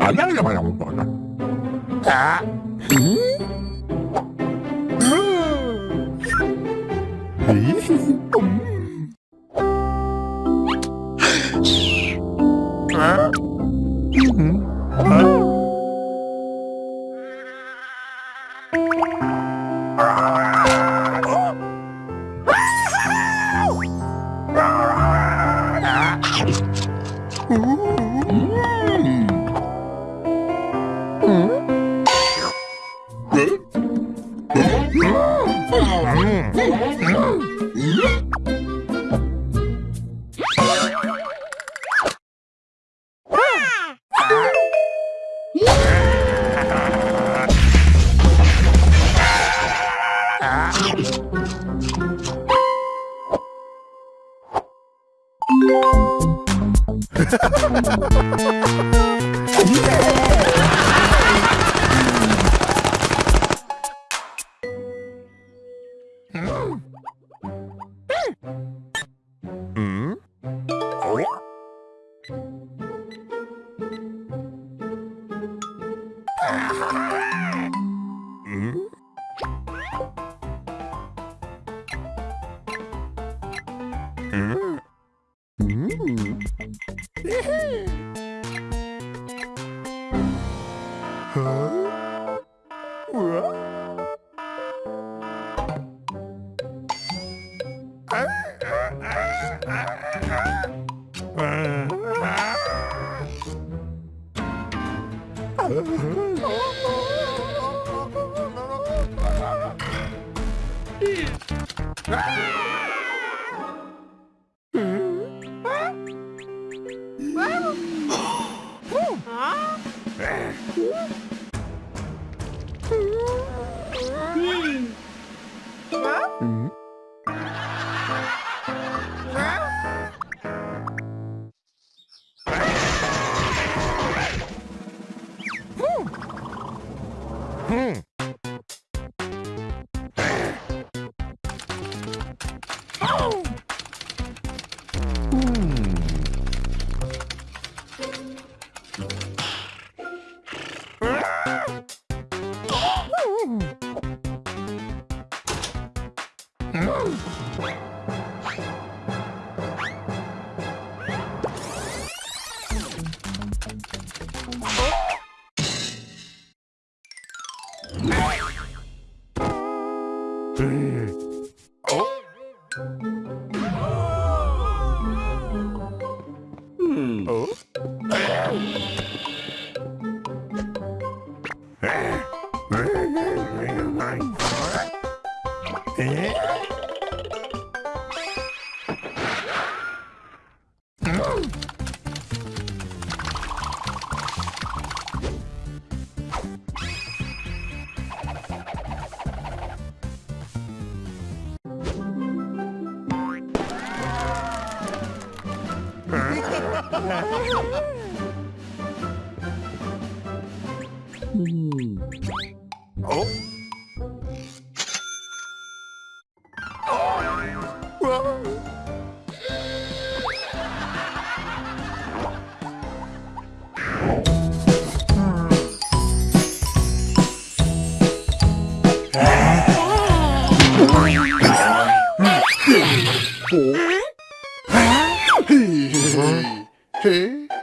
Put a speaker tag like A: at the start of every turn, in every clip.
A: 안 날려 봐야 온 거다. 아. 아. 음? 어? 음? Ah! 음. 어? 어?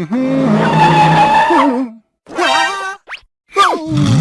A: Mm-hmm. 음.